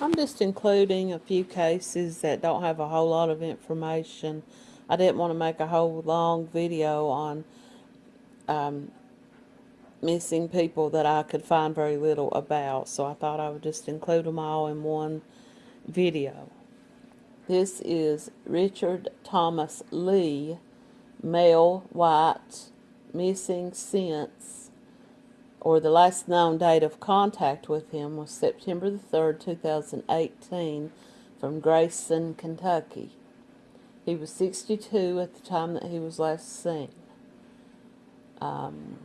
I'm just including a few cases that don't have a whole lot of information. I didn't want to make a whole long video on um, missing people that I could find very little about, so I thought I would just include them all in one video. This is Richard Thomas Lee, male, white, missing since, or the last known date of contact with him was September the 3rd, 2018, from Grayson, Kentucky. He was 62 at the time that he was last seen. Um,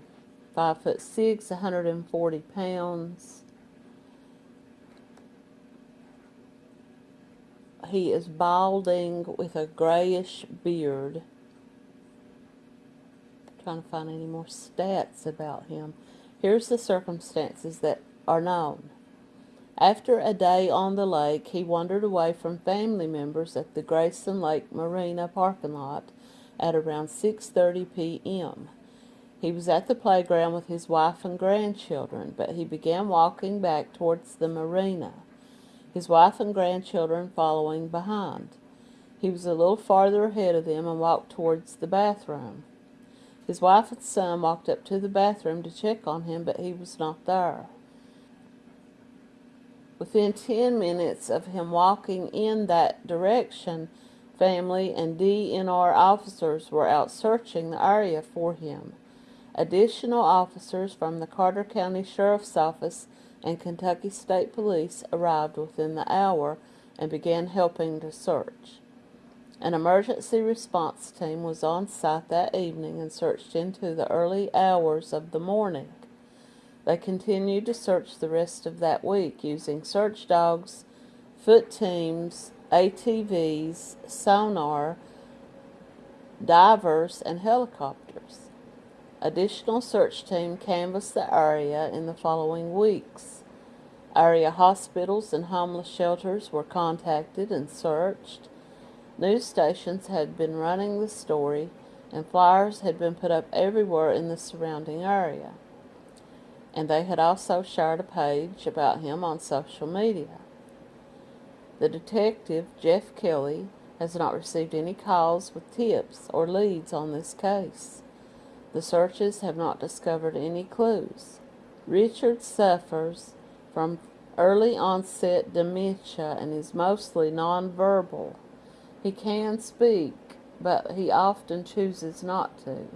five foot six, 140 pounds. He is balding with a grayish beard. trying to find any more stats about him. Here's the circumstances that are known. After a day on the lake, he wandered away from family members at the Grayson Lake Marina parking lot at around 6.30 p.m. He was at the playground with his wife and grandchildren, but he began walking back towards the marina, his wife and grandchildren following behind. He was a little farther ahead of them and walked towards the bathroom. His wife and son walked up to the bathroom to check on him, but he was not there. Within 10 minutes of him walking in that direction, family and DNR officers were out searching the area for him. Additional officers from the Carter County Sheriff's Office and Kentucky State Police arrived within the hour and began helping to search. An emergency response team was on site that evening and searched into the early hours of the morning. They continued to search the rest of that week using search dogs, foot teams, ATVs, sonar, divers, and helicopters. Additional search team canvassed the area in the following weeks. Area hospitals and homeless shelters were contacted and searched. News stations had been running the story, and flyers had been put up everywhere in the surrounding area and they had also shared a page about him on social media. The detective, Jeff Kelly, has not received any calls with tips or leads on this case. The searches have not discovered any clues. Richard suffers from early onset dementia and is mostly nonverbal. He can speak, but he often chooses not to.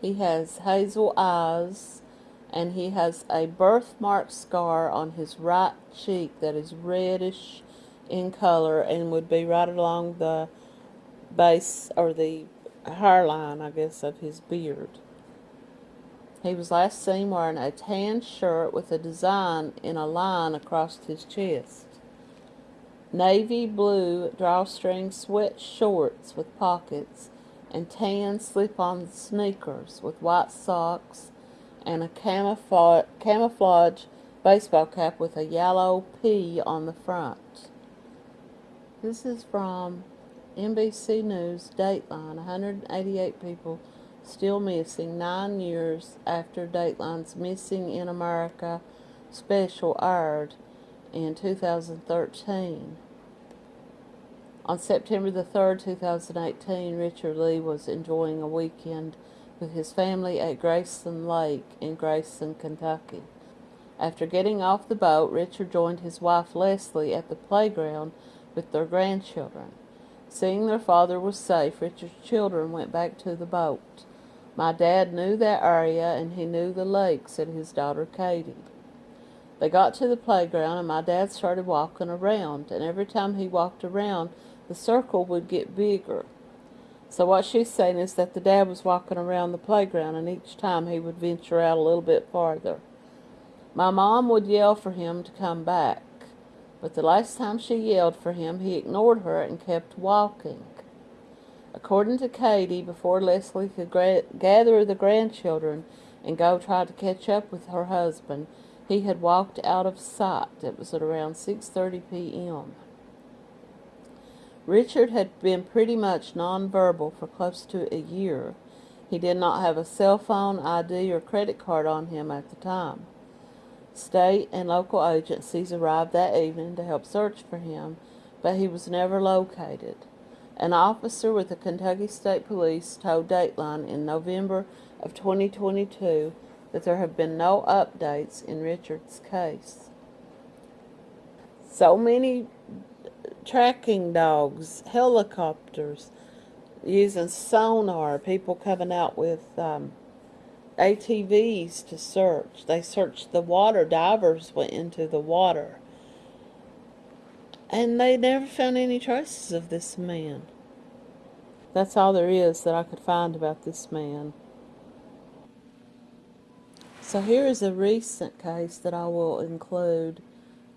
He has hazel eyes, and he has a birthmark scar on his right cheek that is reddish in color and would be right along the base or the hairline, I guess, of his beard. He was last seen wearing a tan shirt with a design in a line across his chest. Navy blue drawstring sweat shorts with pockets and tan slip-on sneakers with white socks and a camouflage, baseball cap with a yellow P on the front. This is from NBC News, Dateline. 188 people still missing nine years after Dateline's Missing in America special aired in 2013. On September the 3rd, 2018, Richard Lee was enjoying a weekend with his family at Grayson Lake in Grayson, Kentucky. After getting off the boat, Richard joined his wife Leslie at the playground with their grandchildren. Seeing their father was safe, Richard's children went back to the boat. My dad knew that area and he knew the lake, said his daughter Katie. They got to the playground and my dad started walking around, and every time he walked around, the circle would get bigger. So what she's saying is that the dad was walking around the playground and each time he would venture out a little bit farther. My mom would yell for him to come back, but the last time she yelled for him, he ignored her and kept walking. According to Katie, before Leslie could gather the grandchildren and go try to catch up with her husband, he had walked out of sight. It was at around 6.30 p.m. Richard had been pretty much nonverbal for close to a year. He did not have a cell phone, ID, or credit card on him at the time. State and local agencies arrived that evening to help search for him, but he was never located. An officer with the Kentucky State Police told Dateline in November of 2022 that there have been no updates in Richard's case. So many tracking dogs, helicopters, using sonar, people coming out with um, ATVs to search. They searched the water. Divers went into the water. And they never found any traces of this man. That's all there is that I could find about this man. So here is a recent case that I will include.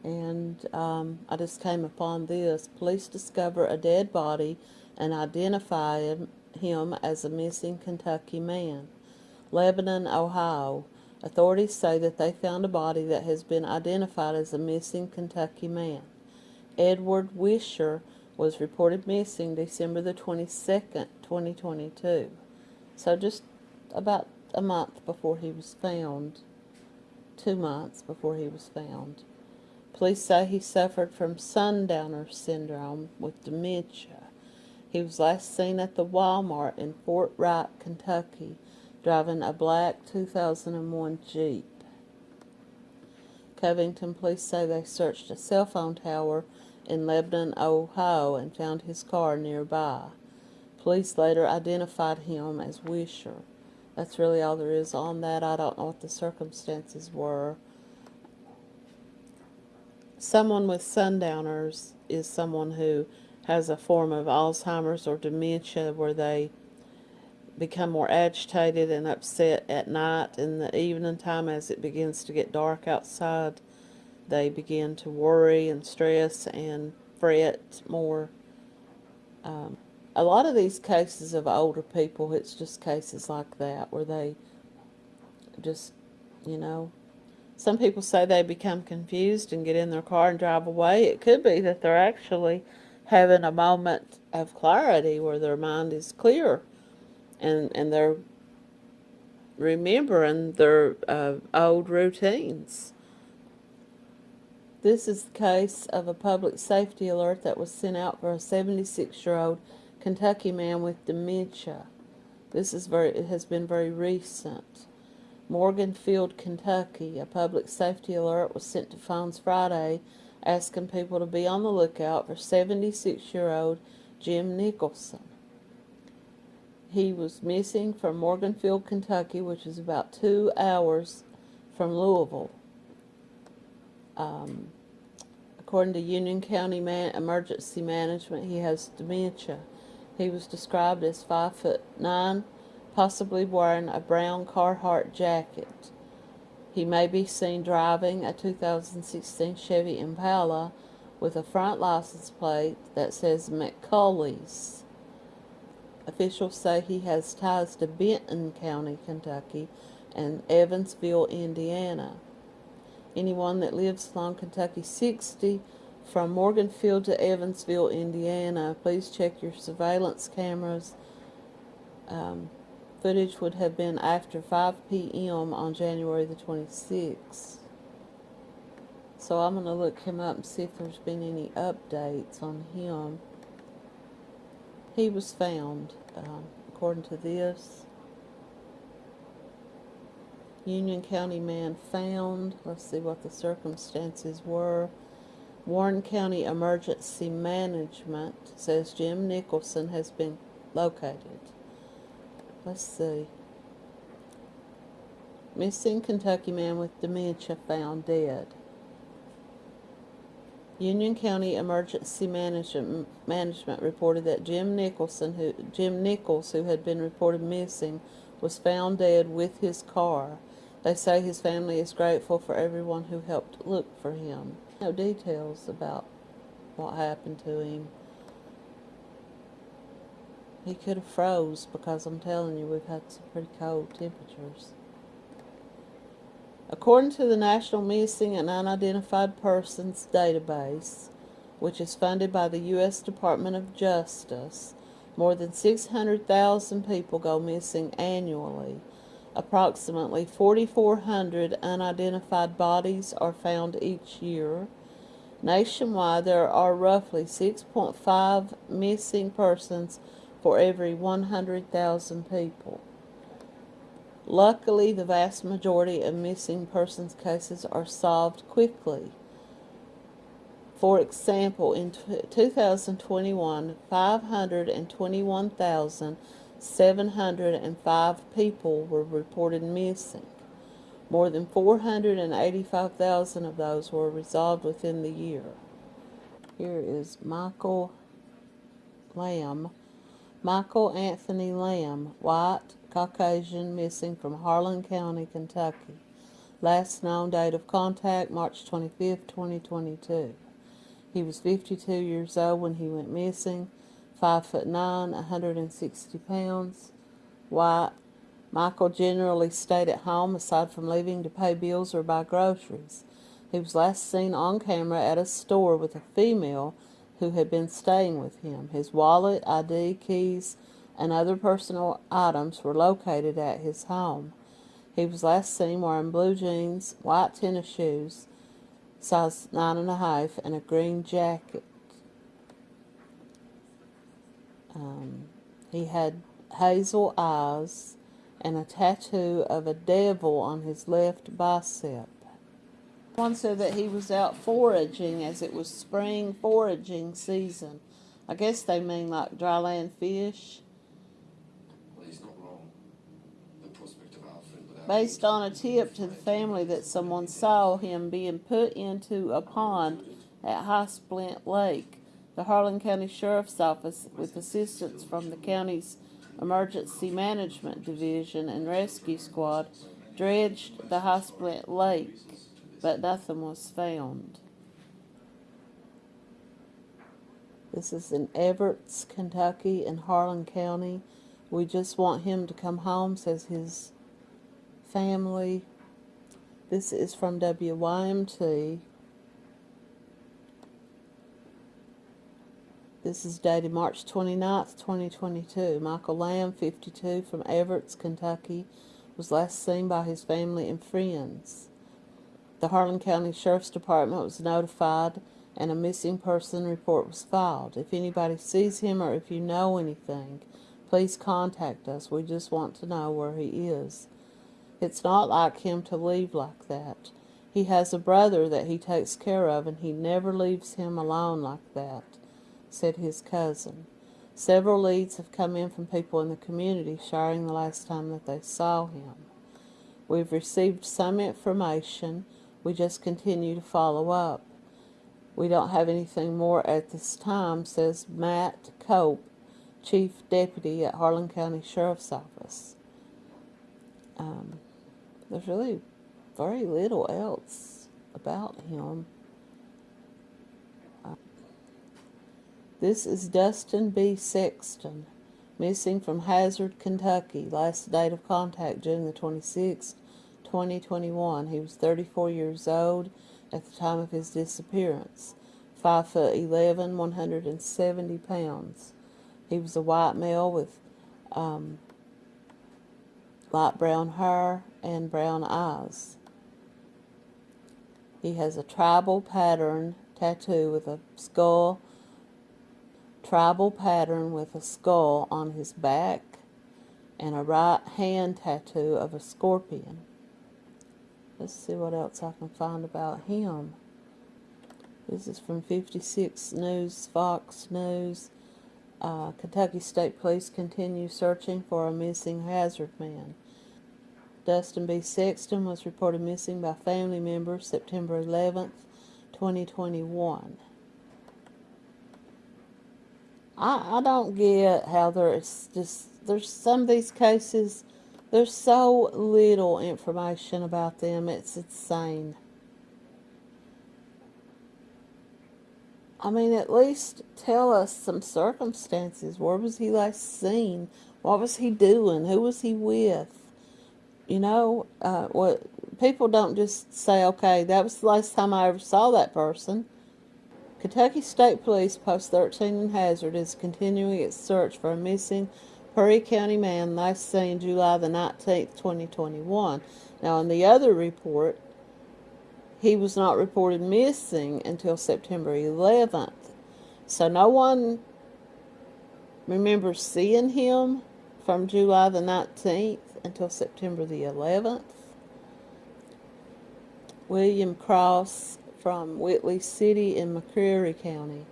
And um, I just came upon this. Police discover a dead body and identify him as a missing Kentucky man. Lebanon, Ohio. Authorities say that they found a body that has been identified as a missing Kentucky man. Edward Wisher was reported missing December the 22nd, 2022. So just about a month before he was found. Two months before he was found. Police say he suffered from sundowner syndrome with dementia. He was last seen at the Walmart in Fort Wright, Kentucky driving a black 2001 Jeep. Covington police say they searched a cell phone tower in Lebanon, Ohio and found his car nearby. Police later identified him as Wisher. That's really all there is on that. I don't know what the circumstances were. Someone with sundowners is someone who has a form of Alzheimer's or dementia where they become more agitated and upset at night in the evening time as it begins to get dark outside they begin to worry and stress and fret more um, a lot of these cases of older people it's just cases like that where they just you know some people say they become confused and get in their car and drive away it could be that they're actually having a moment of clarity where their mind is clear and and they're remembering their uh, old routines. This is the case of a public safety alert that was sent out for a 76-year-old Kentucky man with dementia. This is very it has been very recent. Morganfield, Kentucky, a public safety alert was sent to phones Friday asking people to be on the lookout for 76-year-old Jim Nicholson. He was missing from Morganfield, Kentucky, which is about two hours from Louisville. Um, according to Union County Man Emergency Management, he has dementia. He was described as five foot nine, possibly wearing a brown Carhartt jacket. He may be seen driving a 2016 Chevy Impala with a front license plate that says McCulley's. Officials say he has ties to Benton County, Kentucky, and Evansville, Indiana. Anyone that lives along Kentucky 60 from Morganfield to Evansville, Indiana, please check your surveillance cameras. Um, footage would have been after 5 p.m. on January the 26th. So I'm going to look him up and see if there's been any updates on him he was found, um, according to this. Union County man found. Let's see what the circumstances were. Warren County Emergency Management says Jim Nicholson has been located. Let's see. Missing Kentucky man with dementia found dead. Union County Emergency Management, Management reported that Jim Nicholson, who Jim Nichols, who had been reported missing, was found dead with his car. They say his family is grateful for everyone who helped look for him. No details about what happened to him. He could have froze because I'm telling you we've had some pretty cold temperatures. According to the National Missing and Unidentified Persons Database, which is funded by the U.S. Department of Justice, more than 600,000 people go missing annually. Approximately 4,400 unidentified bodies are found each year. Nationwide, there are roughly 6.5 missing persons for every 100,000 people. Luckily, the vast majority of missing persons cases are solved quickly. For example, in 2021, 521,705 people were reported missing. More than 485,000 of those were resolved within the year. Here is Michael Lamb. Michael Anthony Lamb, white, Caucasian, missing from Harlan County, Kentucky. Last known date of contact, March 25, 2022. He was 52 years old when he went missing, 5 foot 9, 160 pounds, white. Michael generally stayed at home aside from leaving to pay bills or buy groceries. He was last seen on camera at a store with a female who had been staying with him. His wallet, ID, keys, and other personal items were located at his home. He was last seen wearing blue jeans, white tennis shoes, size nine and a half, and a green jacket. Um, he had hazel eyes and a tattoo of a devil on his left bicep. One said that he was out foraging as it was spring foraging season. I guess they mean like dryland fish. Well, he's not wrong. The prospect of Alfred without Based on a tip to the family that someone saw him being put into a pond at High Splint Lake. The Harlan County Sheriff's Office, with assistance from the county's Emergency Management Division and Rescue Squad, dredged the High Splint Lake, but nothing was found. This is in Everett, Kentucky, in Harlan County. We just want him to come home, says his family. This is from WYMT. This is dated March 29th, 2022. Michael Lamb, 52, from Everett, Kentucky, was last seen by his family and friends. The Harlan County Sheriff's Department was notified and a missing person report was filed. If anybody sees him or if you know anything, please contact us. We just want to know where he is. It's not like him to leave like that. He has a brother that he takes care of and he never leaves him alone like that, said his cousin. Several leads have come in from people in the community sharing the last time that they saw him. We've received some information. We just continue to follow up. We don't have anything more at this time, says Matt Cope, Chief Deputy at Harlan County Sheriff's Office. Um, there's really very little else about him. This is Dustin B. Sexton, missing from Hazard, Kentucky. Last date of contact June the 26th, 2021. He was 34 years old at the time of his disappearance. 5 foot 11, 170 pounds. He was a white male with um, light brown hair and brown eyes. He has a tribal pattern tattoo with a skull, tribal pattern with a skull on his back, and a right hand tattoo of a scorpion. Let's see what else I can find about him. This is from 56 News, Fox News. Uh, Kentucky State Police continue searching for a missing hazard man. Dustin B. Sexton was reported missing by family members September 11th, 2021. I, I don't get how there's just, there's some of these cases, there's so little information about them, it's insane. I mean, at least tell us some circumstances. Where was he last seen? What was he doing? Who was he with? You know, uh, what people don't just say, okay, that was the last time I ever saw that person. Kentucky State Police Post 13 in Hazard is continuing its search for a missing Perry County man last seen July the 19th, 2021. Now, in the other report, he was not reported missing until September 11th. So, no one remembers seeing him from July the 19th until September the 11th. William Cross from Whitley City in McCreary County.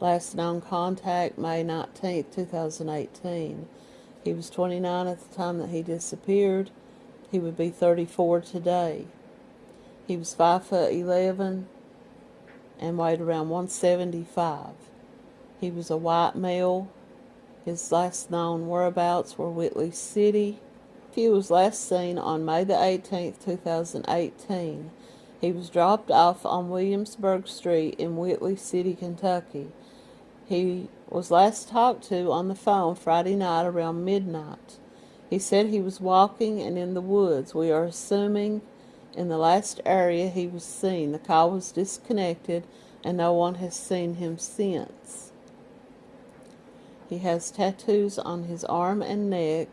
Last known contact May 19, 2018. He was 29 at the time that he disappeared. He would be 34 today. He was 5 foot 11 and weighed around 175. He was a white male. His last known whereabouts were Whitley City. He was last seen on May the 18th, 2018. He was dropped off on Williamsburg Street in Whitley City, Kentucky. He was last talked to on the phone Friday night around midnight. He said he was walking and in the woods. We are assuming in the last area he was seen. The call was disconnected and no one has seen him since. He has tattoos on his arm and neck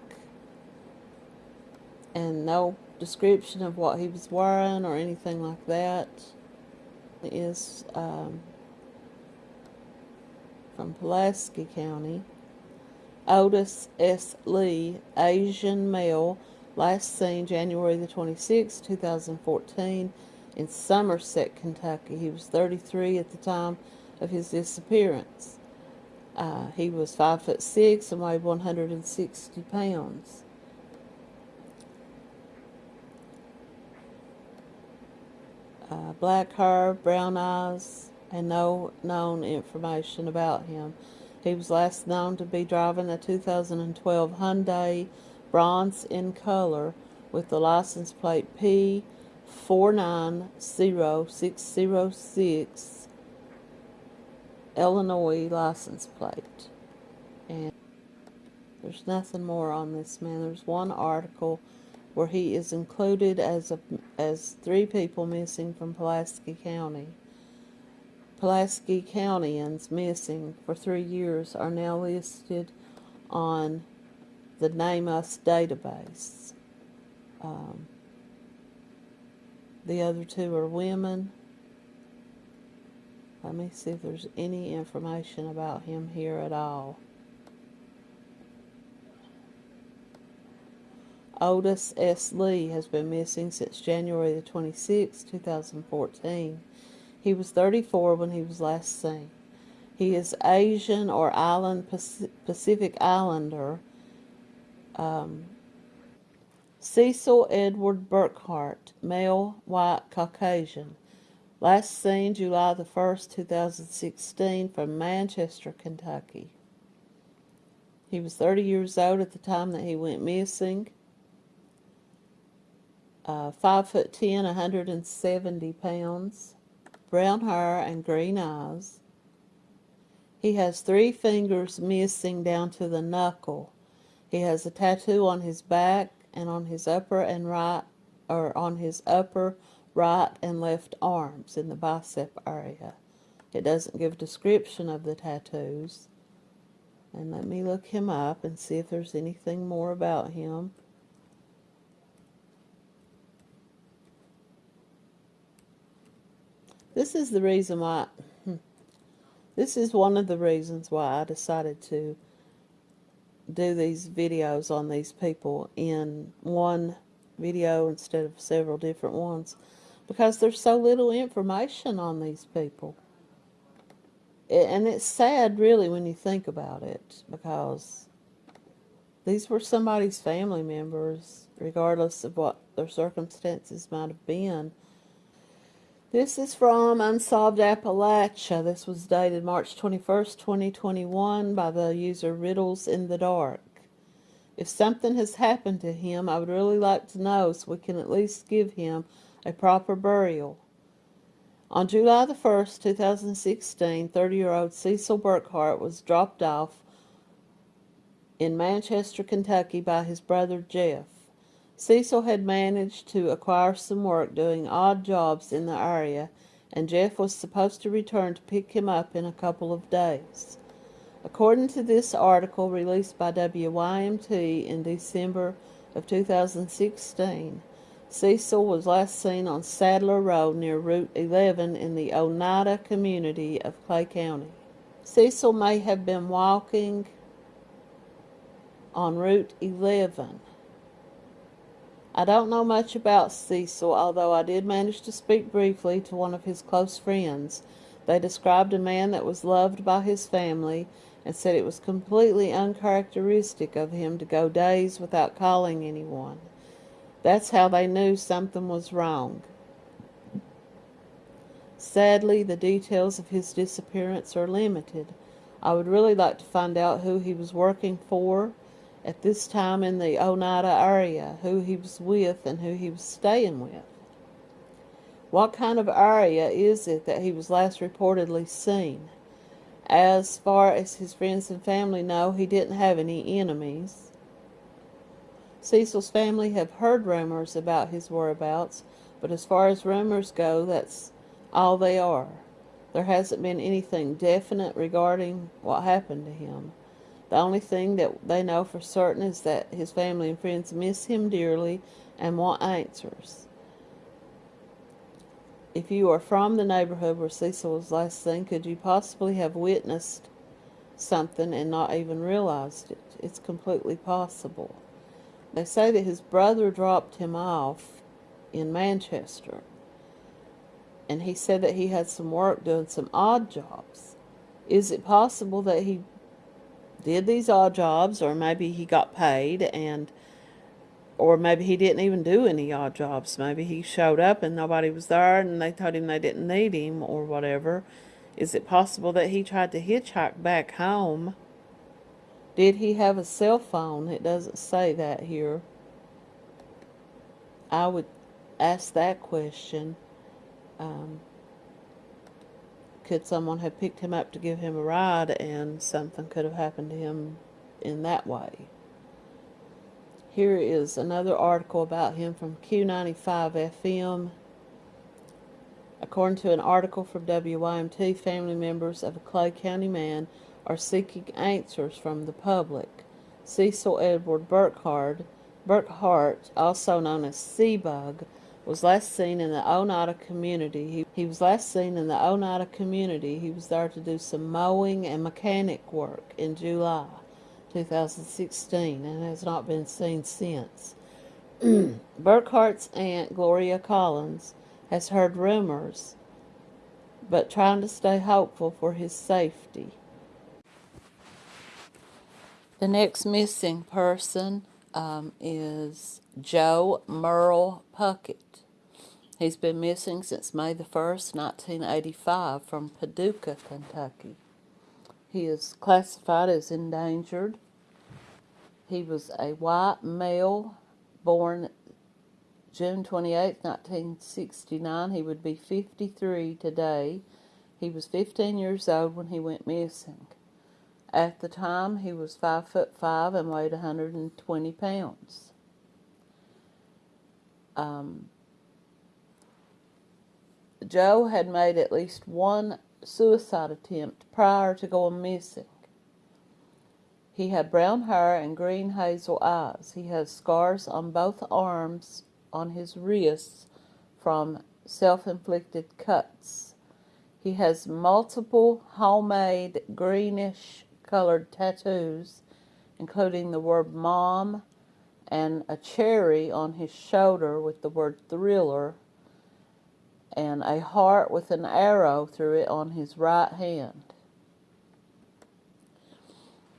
and no description of what he was wearing or anything like that. Um, from Pulaski County. Otis S. Lee, Asian male, last seen January the 26th, 2014, in Somerset, Kentucky. He was 33 at the time of his disappearance. Uh, he was 5 foot 6 and weighed 160 pounds. Uh, black hair, brown eyes, and no known information about him. He was last known to be driving a 2012 Hyundai bronze in color with the license plate P490606 Illinois license plate. And there's nothing more on this man. There's one article where he is included as a, as three people missing from Pulaski County. Pulaski Countyans missing for three years are now listed on the NamUs database. Um, the other two are women. Let me see if there's any information about him here at all. Otis S. Lee has been missing since January the 26th, 2014. He was 34 when he was last seen. He is Asian or island Pacific Islander. Um, Cecil Edward Burkhart, male, white, Caucasian. Last seen July the 1st, 2016 from Manchester, Kentucky. He was 30 years old at the time that he went missing uh, 5 foot 10, 170 pounds, brown hair and green eyes. He has three fingers missing down to the knuckle. He has a tattoo on his back and on his upper and right, or on his upper right and left arms in the bicep area. It doesn't give description of the tattoos. And let me look him up and see if there's anything more about him. This is the reason why, hmm, this is one of the reasons why I decided to do these videos on these people in one video instead of several different ones because there's so little information on these people. And it's sad really when you think about it because these were somebody's family members regardless of what their circumstances might have been this is from Unsolved Appalachia. This was dated March 21st, 2021 by the user Riddles in the Dark. If something has happened to him, I would really like to know so we can at least give him a proper burial. On July the 1st, 2016, 30-year-old Cecil Burkhart was dropped off in Manchester, Kentucky by his brother Jeff. Cecil had managed to acquire some work doing odd jobs in the area, and Jeff was supposed to return to pick him up in a couple of days. According to this article released by WYMT in December of 2016, Cecil was last seen on Sadler Road near Route 11 in the Oneida community of Clay County. Cecil may have been walking on Route 11. I don't know much about Cecil, although I did manage to speak briefly to one of his close friends. They described a man that was loved by his family and said it was completely uncharacteristic of him to go days without calling anyone. That's how they knew something was wrong. Sadly, the details of his disappearance are limited. I would really like to find out who he was working for at this time in the Oneida area, who he was with, and who he was staying with. What kind of area is it that he was last reportedly seen? As far as his friends and family know, he didn't have any enemies. Cecil's family have heard rumors about his whereabouts, but as far as rumors go, that's all they are. There hasn't been anything definite regarding what happened to him. The only thing that they know for certain is that his family and friends miss him dearly and want answers. If you are from the neighborhood where Cecil was last seen, could you possibly have witnessed something and not even realized it? It's completely possible. They say that his brother dropped him off in Manchester, and he said that he had some work doing some odd jobs. Is it possible that he did these odd jobs, or maybe he got paid and or maybe he didn't even do any odd jobs. Maybe he showed up and nobody was there and they told him they didn't need him or whatever. Is it possible that he tried to hitchhike back home? Did he have a cell phone? It doesn't say that here. I would ask that question. Um, could someone have picked him up to give him a ride and something could have happened to him in that way? Here is another article about him from Q95 FM. According to an article from WYMT, family members of a Clay County man are seeking answers from the public. Cecil Edward Burkhart, Burkhart, also known as Seabug, was last seen in the Oneida community. He, he was last seen in the Oneida community. He was there to do some mowing and mechanic work in July. 2016 and has not been seen since. Burkhart's aunt, Gloria Collins, has heard rumors, but trying to stay hopeful for his safety. The next missing person um, is Joe Merle Puckett. He's been missing since May the 1st, 1985, from Paducah, Kentucky. He is classified as endangered. He was a white male born June 28, 1969. He would be 53 today. He was 15 years old when he went missing. At the time, he was 5 foot 5 and weighed 120 pounds. Um, Joe had made at least one suicide attempt prior to going missing. He had brown hair and green hazel eyes. He has scars on both arms on his wrists from self inflicted cuts. He has multiple homemade greenish colored tattoos, including the word mom and a cherry on his shoulder with the word thriller and a heart with an arrow through it on his right hand.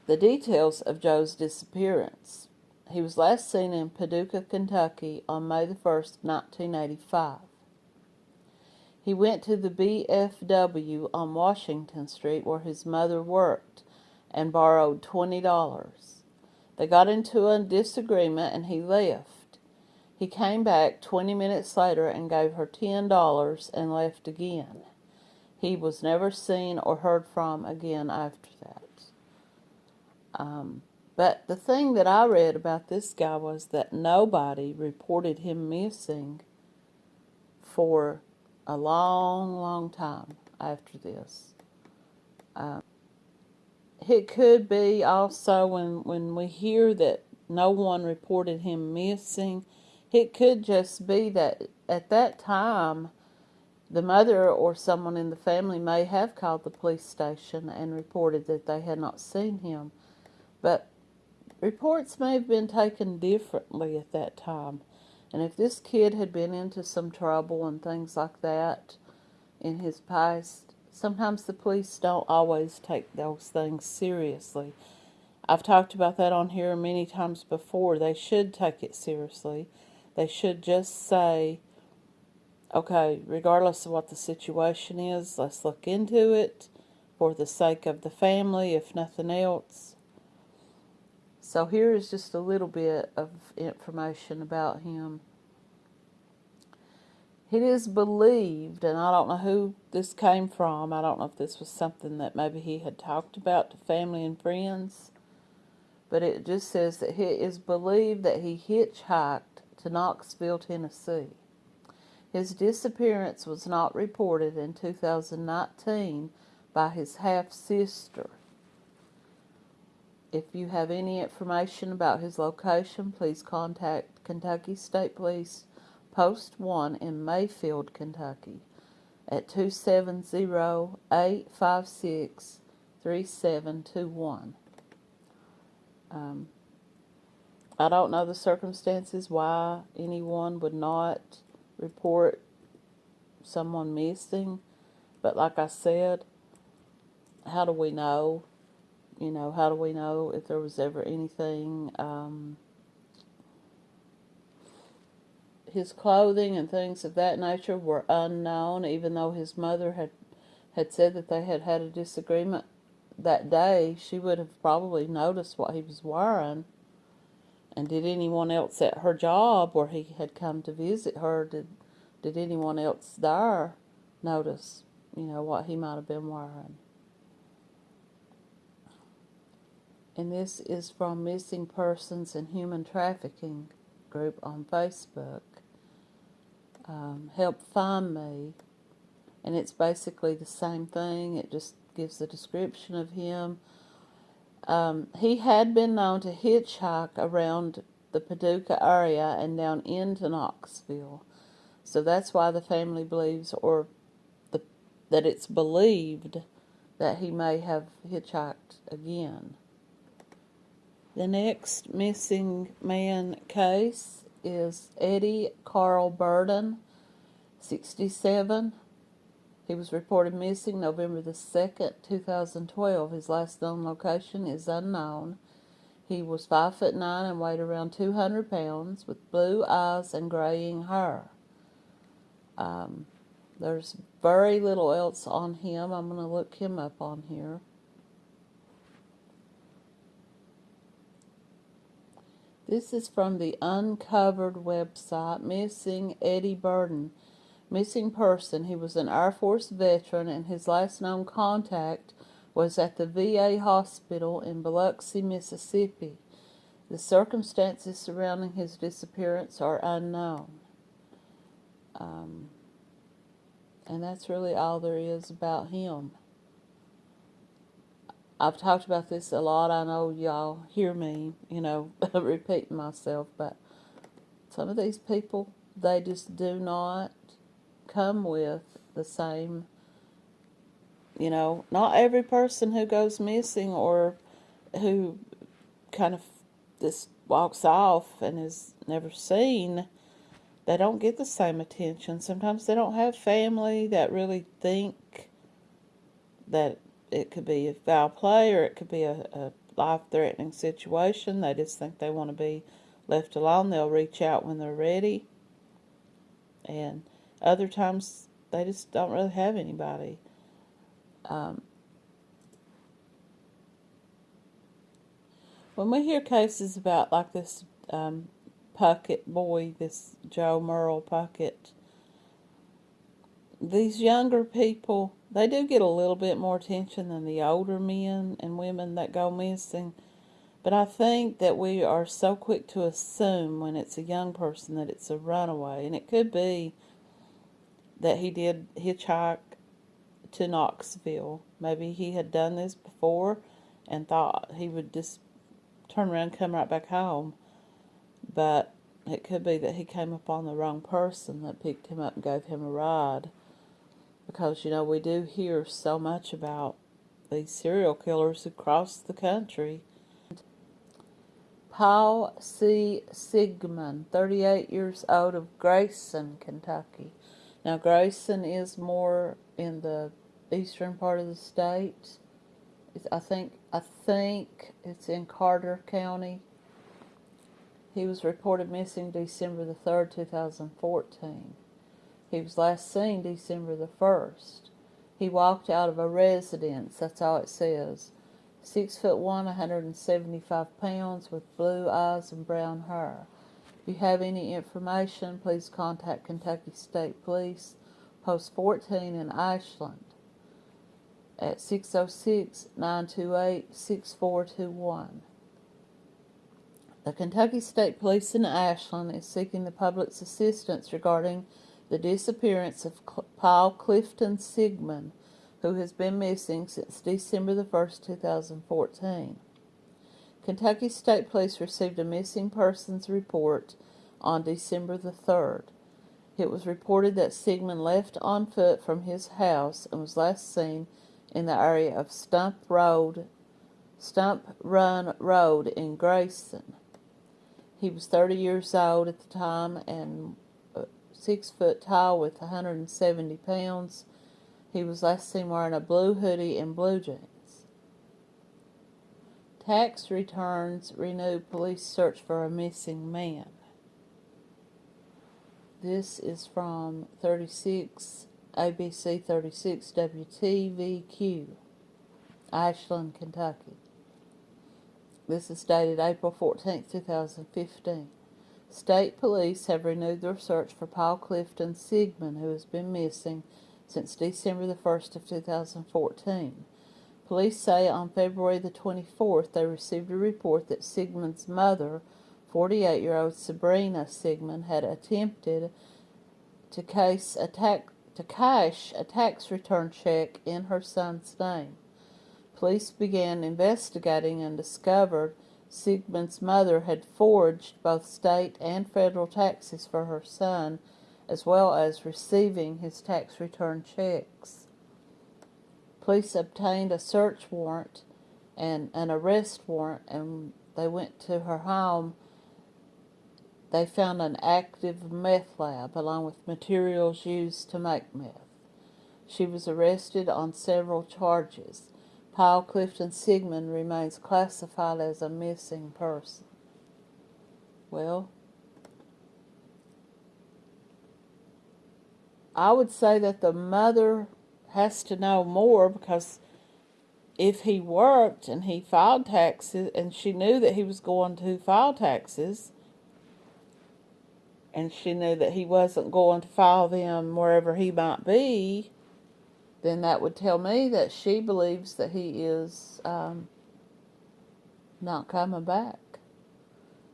The details of Joe's disappearance. He was last seen in Paducah, Kentucky on May the 1st, 1985. He went to the VFW on Washington Street where his mother worked and borrowed $20. They got into a disagreement and he left. He came back 20 minutes later and gave her $10 and left again. He was never seen or heard from again after that. Um, but the thing that I read about this guy was that nobody reported him missing for a long, long time after this. Um, it could be also when when we hear that no one reported him missing, it could just be that at that time the mother or someone in the family may have called the police station and reported that they had not seen him. But reports may have been taken differently at that time. And if this kid had been into some trouble and things like that in his past, sometimes the police don't always take those things seriously. I've talked about that on here many times before. They should take it seriously. They should just say, okay, regardless of what the situation is, let's look into it for the sake of the family, if nothing else. So here is just a little bit of information about him. It is believed, and I don't know who this came from. I don't know if this was something that maybe he had talked about to family and friends, but it just says that it is believed that he hitchhiked to Knoxville, Tennessee. His disappearance was not reported in 2019 by his half sister. If you have any information about his location, please contact Kentucky State Police Post 1 in Mayfield, Kentucky at 270 856 3721. Um, I don't know the circumstances why anyone would not report someone missing, but like I said, how do we know? You know, how do we know if there was ever anything? Um, his clothing and things of that nature were unknown, even though his mother had had said that they had had a disagreement that day. She would have probably noticed what he was wearing. And did anyone else at her job where he had come to visit her, did, did anyone else there notice, you know, what he might have been wearing? And this is from Missing Persons and Human Trafficking group on Facebook. Um, help find me. And it's basically the same thing. It just gives a description of him um, he had been known to hitchhike around the Paducah area and down into Knoxville. So that's why the family believes, or the, that it's believed, that he may have hitchhiked again. The next missing man case is Eddie Carl Burden, 67, he was reported missing November the 2nd, 2012. His last known location is unknown. He was 5 foot 9 and weighed around 200 pounds with blue eyes and graying hair. Um, there's very little else on him. I'm going to look him up on here. This is from the Uncovered website, Missing Eddie Burden missing person. He was an Air Force veteran, and his last known contact was at the VA hospital in Biloxi, Mississippi. The circumstances surrounding his disappearance are unknown. Um, and that's really all there is about him. I've talked about this a lot. I know y'all hear me, you know, repeating myself, but some of these people, they just do not come with the same, you know, not every person who goes missing or who kind of just walks off and is never seen, they don't get the same attention. Sometimes they don't have family that really think that it could be a foul play or it could be a, a life-threatening situation. They just think they want to be left alone. They'll reach out when they're ready. And other times they just don't really have anybody. Um, when we hear cases about like this um, Puckett boy, this Joe Merle Puckett, these younger people, they do get a little bit more attention than the older men and women that go missing. But I think that we are so quick to assume when it's a young person that it's a runaway. And it could be that he did hitchhike to Knoxville. Maybe he had done this before and thought he would just turn around and come right back home. But it could be that he came upon the wrong person that picked him up and gave him a ride. Because, you know, we do hear so much about these serial killers across the country. Paul C. Sigmund, 38 years old, of Grayson, Kentucky. Now, Grayson is more in the eastern part of the state. It's, I think I think it's in Carter County. He was reported missing December the 3rd, 2014. He was last seen December the 1st. He walked out of a residence, that's all it says. Six foot one, 175 pounds, with blue eyes and brown hair. If you have any information, please contact Kentucky State Police, Post 14 in Ashland at 606 928 6421. The Kentucky State Police in Ashland is seeking the public's assistance regarding the disappearance of Paul Clifton Sigmund, who has been missing since December the 1st, 2014. Kentucky State Police received a missing persons report on December the 3rd. It was reported that Sigmund left on foot from his house and was last seen in the area of Stump Road, Stump Run Road in Grayson. He was 30 years old at the time and six foot tall with 170 pounds. He was last seen wearing a blue hoodie and blue jeans. Tax returns renewed police search for a missing man. This is from 36 ABC 36 WTVQ, Ashland, Kentucky. This is dated April 14, 2015. State police have renewed their search for Paul Clifton Sigmund, who has been missing since December the 1st of 2014. Police say on February the 24th they received a report that Sigmund's mother, 48-year-old Sabrina Sigmund, had attempted to case to cash a tax return check in her son's name. Police began investigating and discovered Sigmund's mother had forged both state and federal taxes for her son, as well as receiving his tax return checks. Police obtained a search warrant and an arrest warrant, and they went to her home they found an active meth lab along with materials used to make meth. She was arrested on several charges. Paul Clifton Sigmund remains classified as a missing person. Well, I would say that the mother has to know more because if he worked and he filed taxes and she knew that he was going to file taxes, and she knew that he wasn't going to file them wherever he might be, then that would tell me that she believes that he is um, not coming back.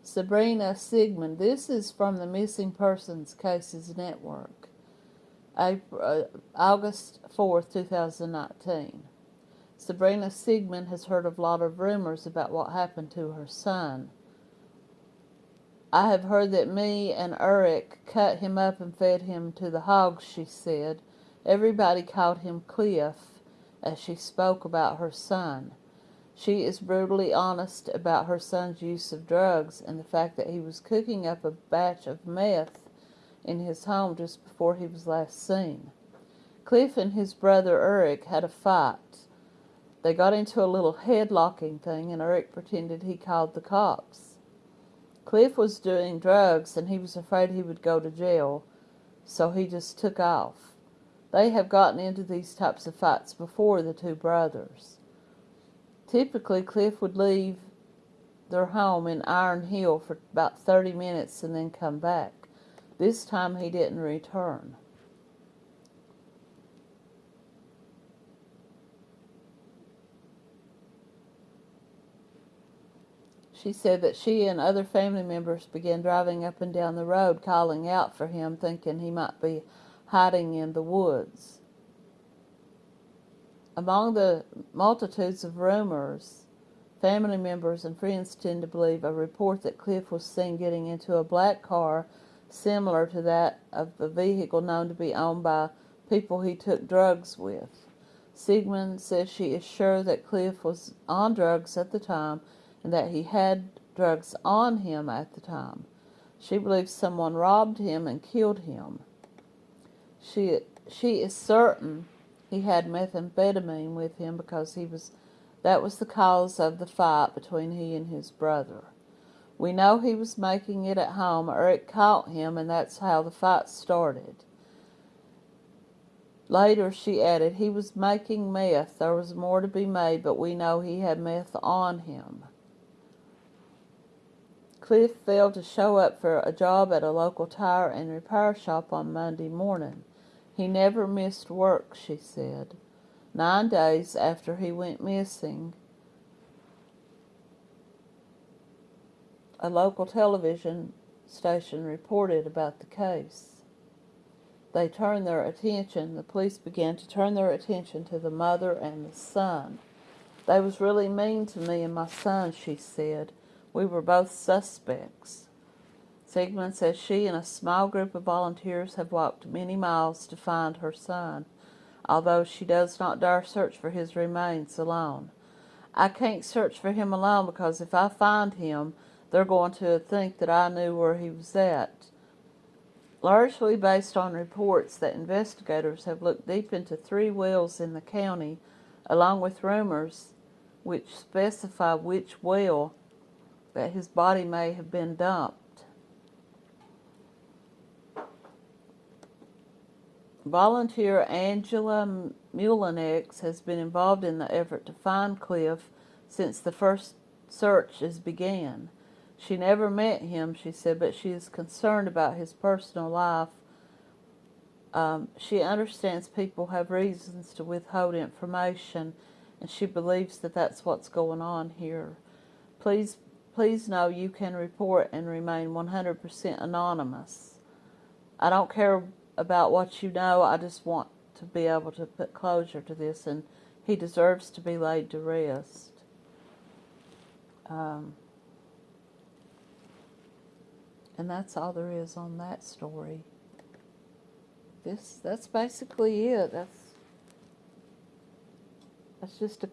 Sabrina Sigmund, this is from the Missing Persons Cases Network, April, uh, August 4th, 2019. Sabrina Sigmund has heard a lot of rumors about what happened to her son. I have heard that me and Eric cut him up and fed him to the hogs, she said. Everybody called him Cliff as she spoke about her son. She is brutally honest about her son's use of drugs and the fact that he was cooking up a batch of meth in his home just before he was last seen. Cliff and his brother Eric had a fight. They got into a little headlocking thing and Eric pretended he called the cops. Cliff was doing drugs and he was afraid he would go to jail, so he just took off. They have gotten into these types of fights before, the two brothers. Typically, Cliff would leave their home in Iron Hill for about 30 minutes and then come back. This time he didn't return. She said that she and other family members began driving up and down the road calling out for him, thinking he might be hiding in the woods. Among the multitudes of rumors Family members and friends tend to believe a report that Cliff was seen getting into a black car similar to that of a vehicle known to be owned by people he took drugs with. Sigmund says she is sure that Cliff was on drugs at the time and that he had drugs on him at the time. She believes someone robbed him and killed him. She she is certain he had methamphetamine with him because he was that was the cause of the fight between he and his brother. We know he was making it at home. or it caught him, and that's how the fight started. Later, she added, he was making meth. There was more to be made, but we know he had meth on him. Cliff failed to show up for a job at a local tire and repair shop on Monday morning. He never missed work, she said. Nine days after he went missing, a local television station reported about the case. They turned their attention, the police began to turn their attention to the mother and the son. They was really mean to me and my son, she said. We were both suspects. Sigmund says she and a small group of volunteers have walked many miles to find her son, although she does not dare search for his remains alone. I can't search for him alone because if I find him, they're going to think that I knew where he was at. Largely based on reports that investigators have looked deep into three wells in the county, along with rumors which specify which well that his body may have been dumped. Volunteer Angela Mulinex has been involved in the effort to find Cliff since the first searches began. She never met him, she said, but she is concerned about his personal life. Um, she understands people have reasons to withhold information, and she believes that that's what's going on here. Please, please know you can report and remain 100% anonymous. I don't care about what you know. I just want to be able to put closure to this, and he deserves to be laid to rest. Um, and that's all there is on that story. This that's basically it. That's that's just a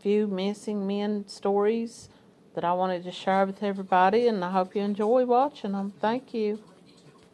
few missing men stories that I wanted to share with everybody, and I hope you enjoy watching them. Thank you.